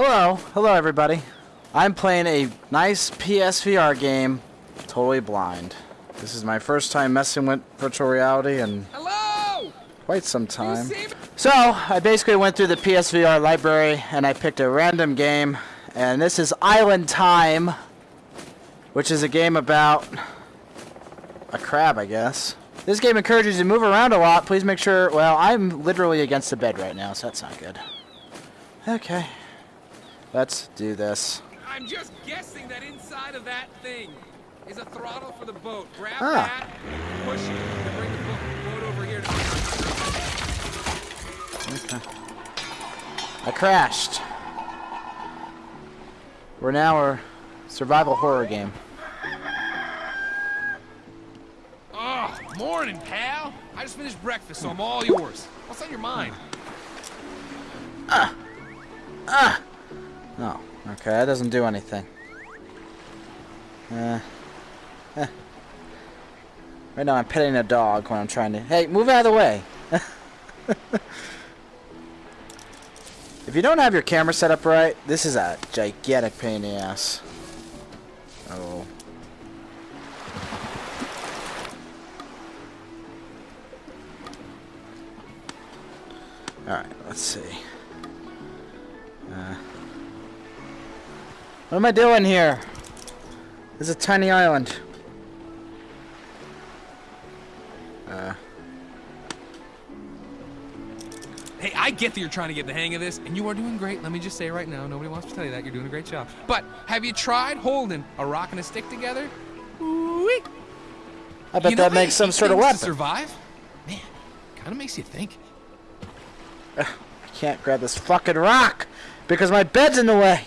Hello, hello everybody. I'm playing a nice PSVR game, totally blind. This is my first time messing with virtual reality in Hello! quite some time. So, I basically went through the PSVR library and I picked a random game, and this is Island Time, which is a game about a crab, I guess. This game encourages you to move around a lot. Please make sure. Well, I'm literally against the bed right now, so that's not good. Okay. Let's do this. I'm just guessing that inside of that thing is a throttle for the boat. Grab Ah. that, push it, and bring the boat, boat over here to Okay. I crashed. We're now a survival horror game. Oh, morning, pal. I just finished breakfast, so I'm all yours. What's on your mind? No. Okay, that doesn't do anything. Uh. eh. Right now I'm petting a dog when I'm trying to... Hey, move out of the way! if you don't have your camera set up right, this is a gigantic pain in the ass. Oh. Alright, let's see. Uh, what am I doing here? This is a tiny island. Uh, Hey, I get that you're trying to get the hang of this, and you are doing great. Let me just say right now, nobody wants to tell you that. You're doing a great job. But have you tried holding a rock and a stick together? Ooh-wee. I bet You know that makes some sort of weapon. Survive? Man, kind of makes you think. I can't grab this fucking rock because my bed's in the way.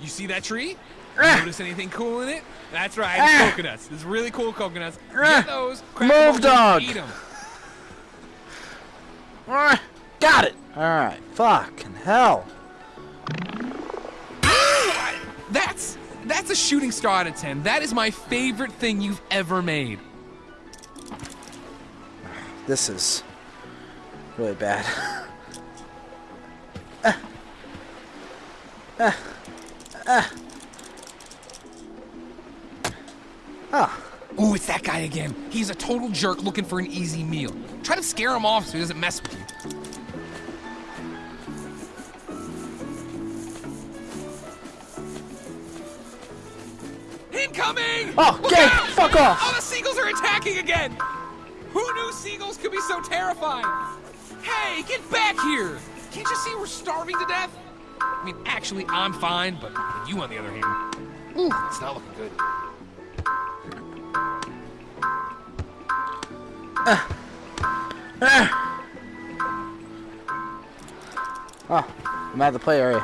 You see that tree? Notice anything cool in it? That's right, it's coconuts. It's really cool coconuts. Get those. Move, Move, 'em open, dog. Eat 'em. Ah, Got it. All right. Fucking hell. That's that's a shooting star out of ten. That is my favorite thing you've ever made. This is really bad. Ah. Ooh, it's that guy again. He's a total jerk looking for an easy meal. Try to scare him off so he doesn't mess with you. Incoming! Oh, Look out! fuck off. Oh, the seagulls are attacking again! Who knew seagulls could be so terrifying? Hey, get back here! Can't you see we're starving to death? I mean, actually, I'm fine, but you, on the other hand, ooh, it's not looking good. Oh, I'm out of the play area.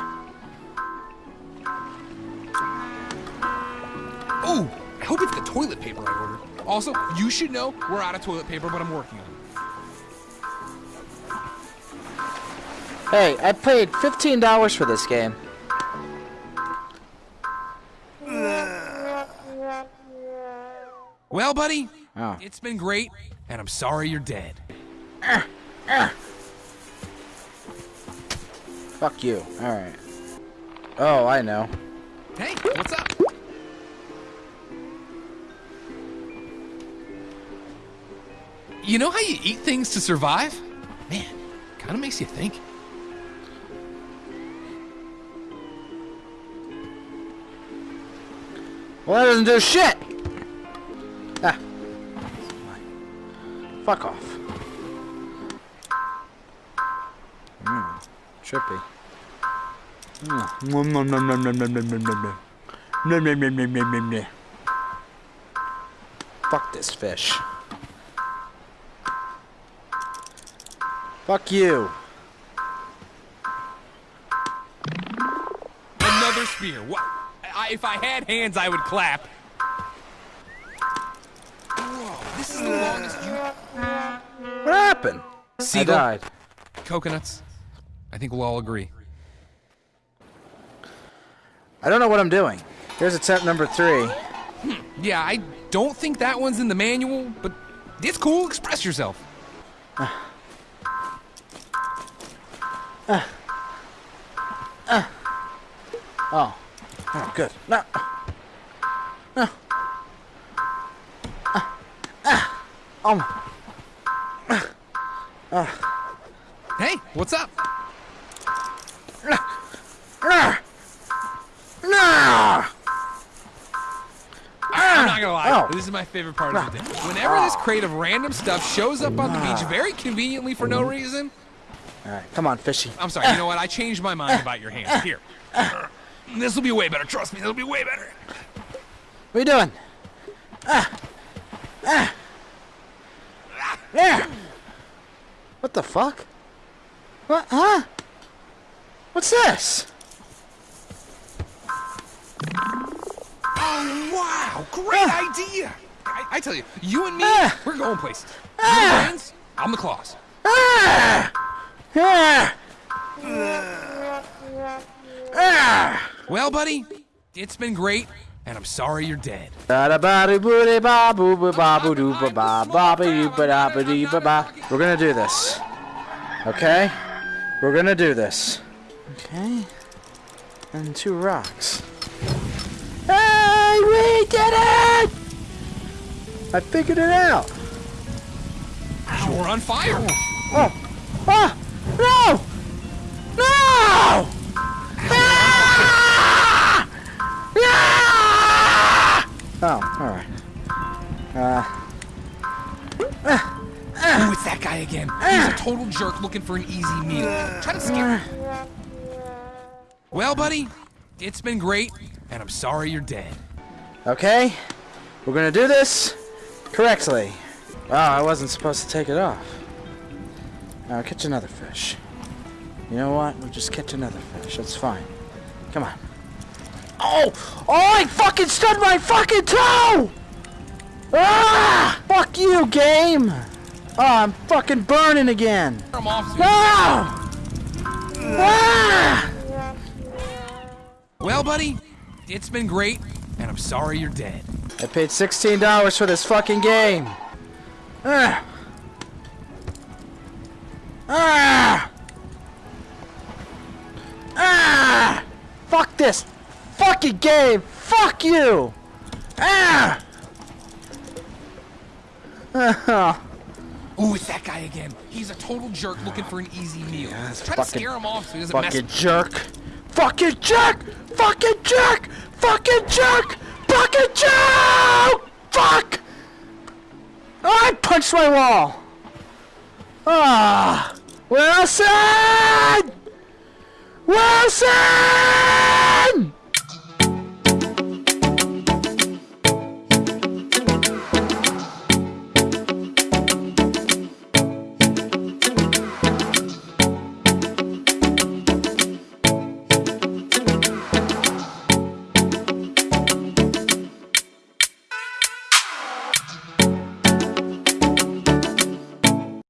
Ooh, I hope it's the toilet paper I ordered. Also, you should know we're out of toilet paper, but I'm working on it. Hey, I paid $15 for this game. Well, buddy, Oh. it's been great, and I'm sorry you're dead. Fuck you. Alright. Oh, I know. Hey, what's up? You know how you eat things to survive? Man, kind of makes you think. Well, that doesn't do shit! Ah. Fuck off. Mmm. Trippy. Nom, nom, nom, nom, nom, nom, nom, nom, nom. Nom, nom, nom, nom, nom, nom, nom. Fuck this fish. Fuck you. Another spear. What? I, if I had hands, I would clap. Whoa, this is the longest you. What happened? Seagull. I died. Coconuts. I think we'll all agree. I don't know what I'm doing. Here's attempt number three. Yeah, I don't think that one's in the manual, but it's cool. Express yourself. Uh. Uh. Uh. Oh. Oh, good. No. No. Ah. Ah. Um. Hey, what's up? Ah. I'm not gonna lie, Oh. this is my favorite part of the day. Whenever this crate of random stuff shows up on the beach very conveniently for no reason, All right, come on, fishy. I'm sorry, you know what? I changed my mind about your hand. Here. This will be way better, trust me, it'll be way better. What are you doing? Ah. Ah. There. What the fuck? What? Huh? What's this? Oh, wow, great idea! I, I tell you, you and me, Ah. we're going places. The Ah. brains, I'm the claws. Ah. Ah. Ah. Well, buddy, it's been great, and I'm sorry you're dead. We're gonna do this. Okay? We're gonna do this. Okay? And two rocks. Hey, we did it! I figured it out. You're on fire! Oh! Ah! Oh, alright. Uh, Ooh, it's that guy again. He's a total jerk looking for an easy meal. Try to scare him. Well, buddy, it's been great, and I'm sorry you're dead. okay. We're gonna do this correctly. Oh, I wasn't supposed to take it off. Now catch another fish. You know what? We'll just catch another fish. That's fine. Come on. Oh! Oh, I fucking stubbed my fucking toe! Ah! Fuck you, game! Oh, I'm fucking burning again. I'm off. No! Ah! Well, buddy, it's been great, and I'm sorry you're dead. I paid $16 for this fucking game. Ah! Ah! Ah! Fuck this fucking game! Fuck you! Ah! Ooh, it's that guy again. He's a total jerk looking for an easy meal. that's Try to scare him off so he doesn't mess Fucking jerk! Fucking jerk! Fucking jerk! Fucking jerk! Fucking jerk! Fuck! Oh, I punched my wall! Ah! Wilson! Wilson!